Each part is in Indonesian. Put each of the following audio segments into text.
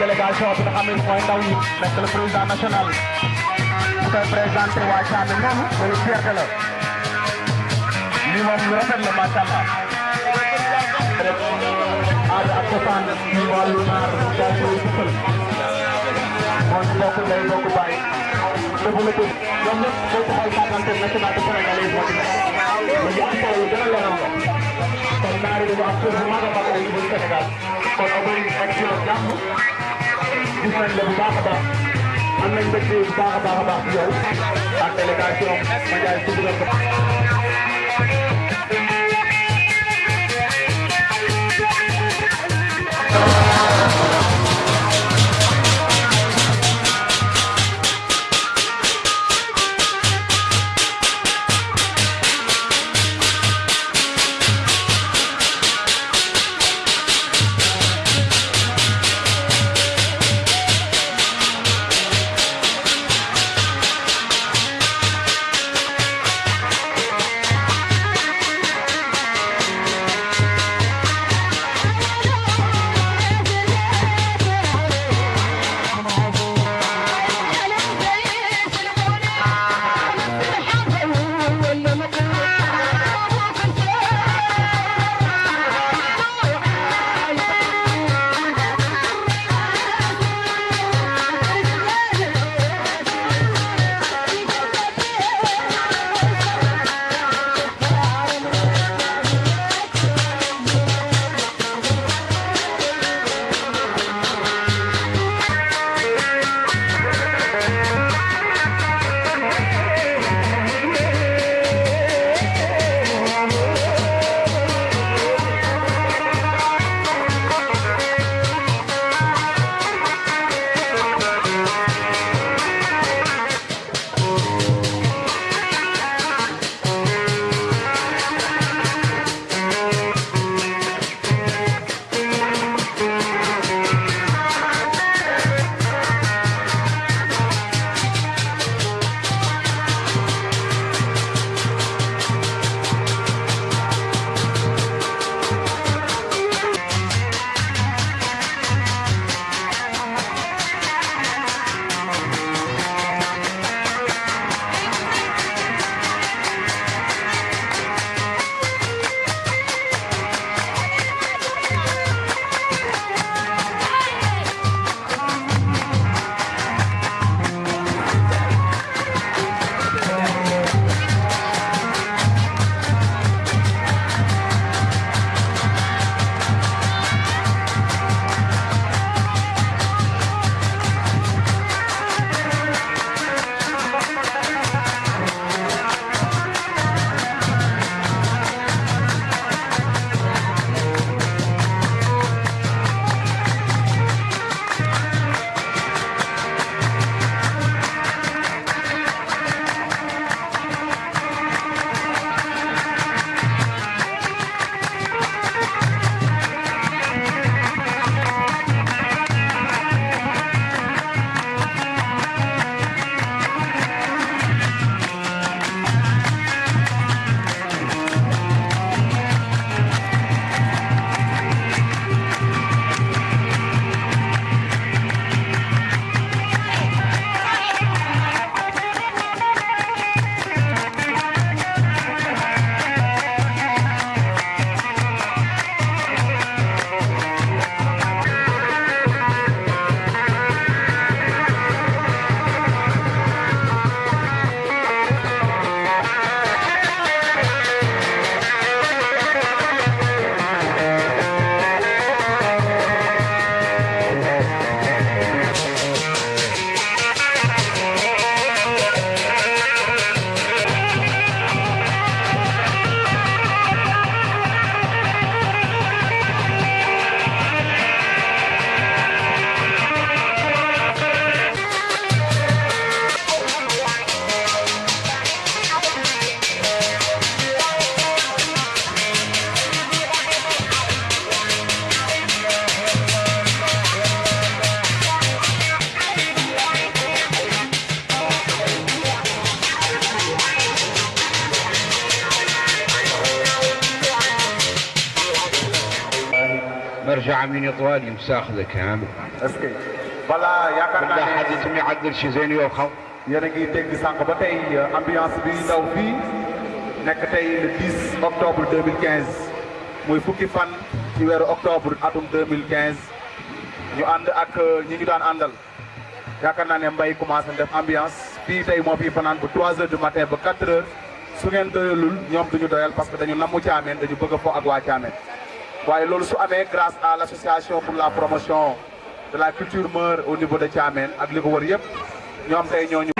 délégation bi nga xam ne mooy ndaw yi nekk le président national bu koy présenté waa Thiamé noonu loolu fierté la lii moom lu rafet la macha allah rek aada ak cosaan ci wàllu naar dañu am cër bu mag a mag au niveau du Sénégal kon ci la jàmm gis nañ la bu baax baax am nañ baax baax baax ci ak ci ko عاملين طوال يمساخذه كامل est-ce que voilà yaakaar naa حد ne يتم يعدل شي زين يوخم yéen a ngi dégg sànq ba tey ambiance bi daw fii nekk tey le 10 octobre 2015 muy fukki fan ci weeru octobre atum 2015 ñu ànd ak ñi ñu daan àndal yaakaar naa ne mbay commencé def ambiance fii tey moo fi fanaan bu 3 heures du matin ba 4 heures su ngeen doyalul ñoom duñu doyal parce que dañu namu Thiamène dañu bëgg a fo ak waa Thiamène waaye loolu su grâce à l' association pour la promotion de la culture meurt au niveau de Thiamène ak li ko wër yëpp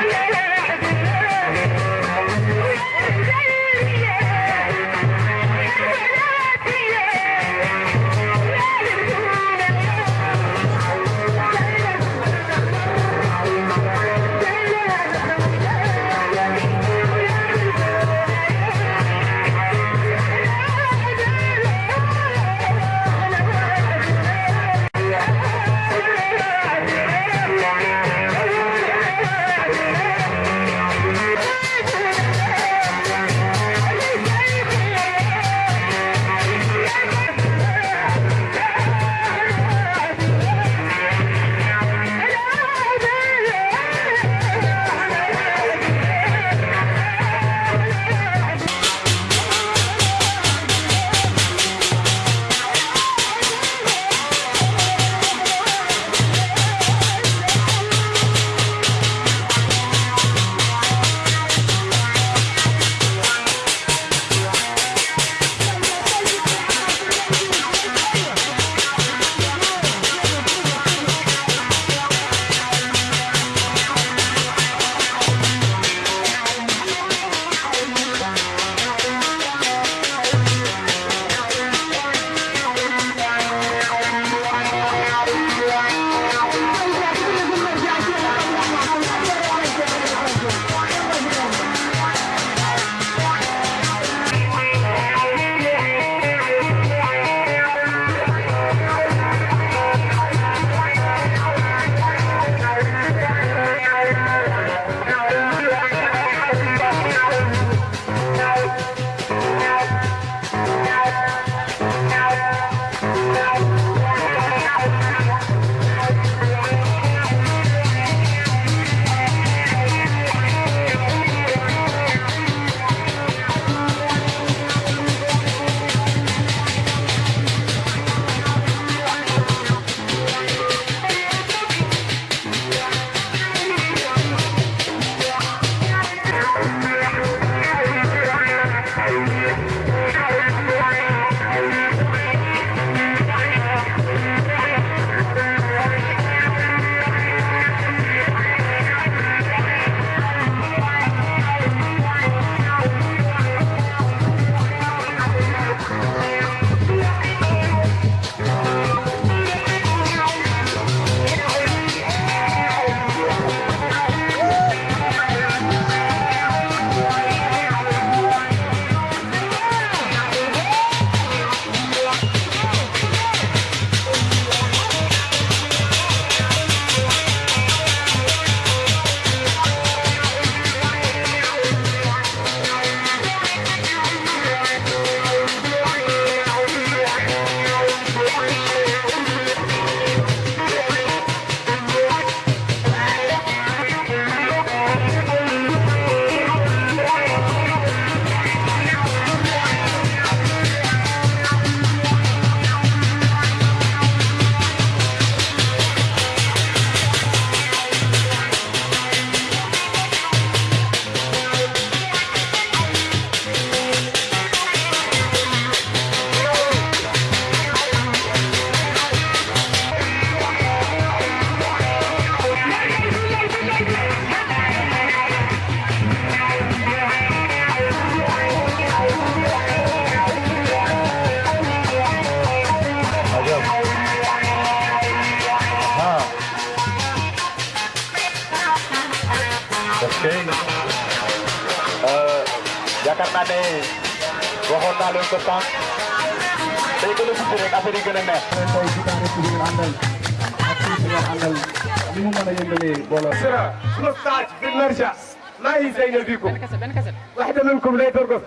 15 في المرجع ما يزين زينة أنا كسب أنا كسب. واحدة منكم لا ترقص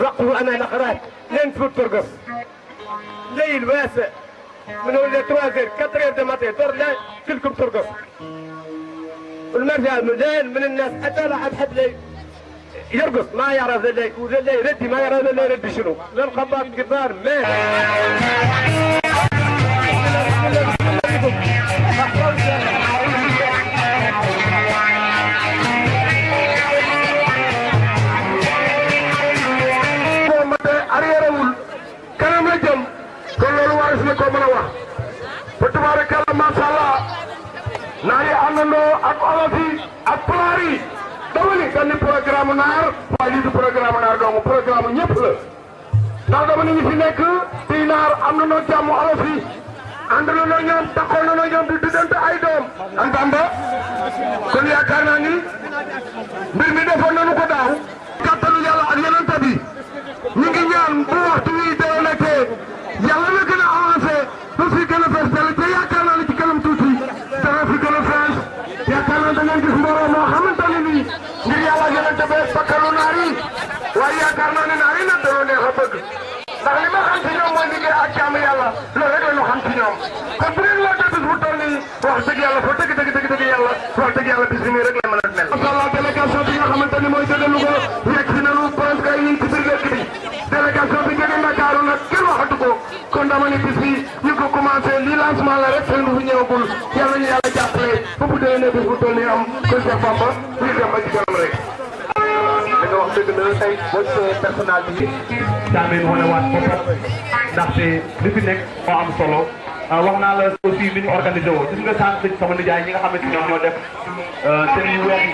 رقوا أنا أخرات لين تفوت ترقص ليل واسع. من ولا توازير كترير دماتي دور لا كلكم ترقص المرجع مليان من الناس. حتى لحد حد ليل يرقص. ما يرى ذا اللي وذا اللي يردي ما يرى ذا اللي يردي شنو. للخباط كبار ما ko mën a wax fa tabaarakalla macha allah ak olof ak kan programme naar waaye du programme naar doomu programme ñëpp la ndax dama ni ñu fi nekk di naar am na noo jàmm olof yi ànd na noo ñoom taxoon na noo ñoom ay doom antamba kon ni mbir mi nañu ko ak ngi ñaan bu waxtu bakkalu naar yi waaye yaakaar naa ne naar yi nag dañoo neex a bëgg ndax li ma xam ci ñoom mooy ak jaamu yàlla loolu rek la ñu ñoom kon bu ngeen laajte bis bu wax dëgg yàlla fa dëgg dëgg dëgg yàlla wax dëgg yàlla bis bi nii rek la mën a mel. macha allah délégation bi nga xamante ni mooy jóge Louga yegg si nañu presque ngi ci biir dëkk bi délégation bi jóge ko ko lii lancement bu ñëwagul yàlla ñu yàlla jàppale ba bu déwénee bis bu toll nii am kon Cheikh la tey boo gisee personnalité bi Thiamène wane waat boppam ndaxte li fi nekk moo am solo. Wax naa la aussi ni ñu organisé woo. Gis nga sànq sama nijaay ñi nga xamante ñoom ñoo def seen yu weex yi.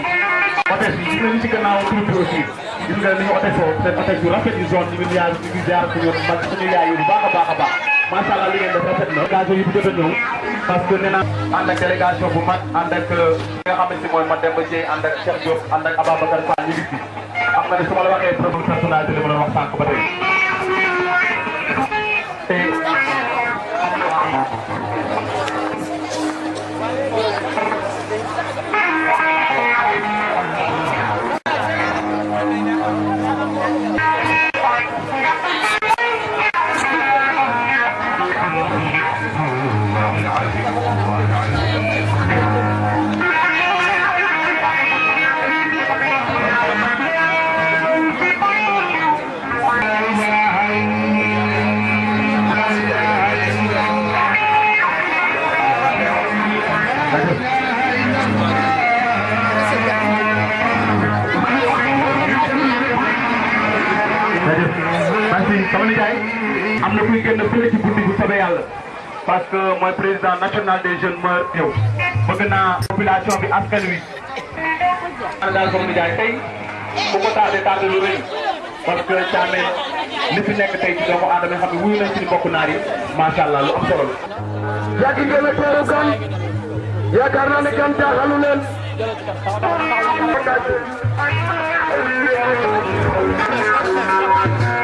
Hôtesse yi gis nga ñu ci gannaaw troupe bi aussi. Gis nga ni ñu hôtesse woo seen hôtesse yu rafet yu zone ñu ngi yaay ñu ngi jaar suñu mag suñu yaay yu bu baax a baax a baax. Macha allah li ngeen def rafet na. Occasion yi bu jot a ñëw parce que nee naa ànd ak délégation bu mag ànd ak fi xam nga ne su ma la waxee problème personnalité sama nijaay am na kuy génn fële ci guddi bu soobee yàlla. parce que mooy président national des jeunes mœurs yow. bëgg naa population bi askan wi. ana daal sama nijaay tey bu ko tardé tardé lu rëy. parce que Thiamène li fi nekk tey ci doomu aadama xam ne wuyu nañ suñu mbokku naar yi. macha allah lu am solo la. yàgg ngeen a teeru gan. Yaakaar naa ne gan jaaxalu leen. ñu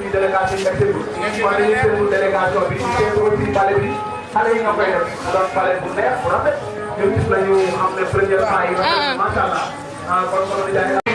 di délégation mbette bu ngeen wane ni seen délégation bi ci teewul ci palais bi xale yi nga koy def doon palais bu neex bu rafet ñu gis la ñu xam ne première fois yi macha allah kon kon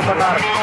Super Dark.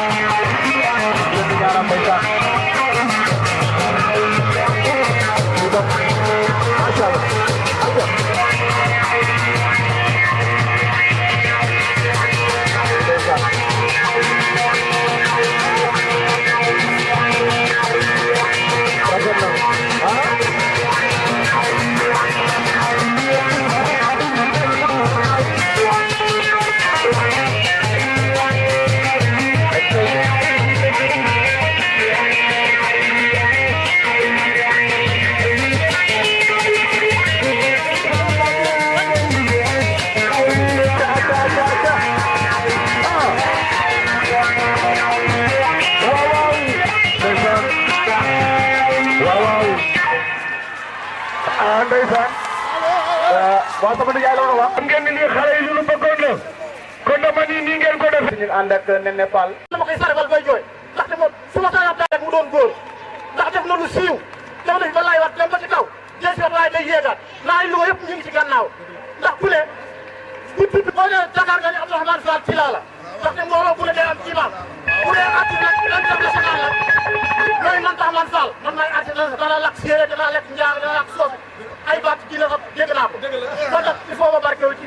Ndeysaan. Waaw sama nijaay la wax xam ngeen ni lii xale yi lu nii ngeen ko def. Ñu ànd ak Nene Fall. Dama koy sargal bay jooy. Ndaxte moom su ma sañoon rek mu doon góor. Ndax def na lu siiw. Def na ba laay wat dem ba ci kaw. Jël si waaye day yéegaat. Naa yi Louga yëpp ñu ngi ci gannaaw. Ndax ku ne bu bu boo nee Dakar nga ni Abdourahmane Fall ci laa la. Ndax ndaxte mbooloo bu ne day am imam bu dee artiste international la. Yooyu man tax man Sall man maay artiste dana lakk séeréer dana lakk lakk soosu ay baat kii la dégg naa ko. dégg la. Kon nag il faut ma barkeewu ci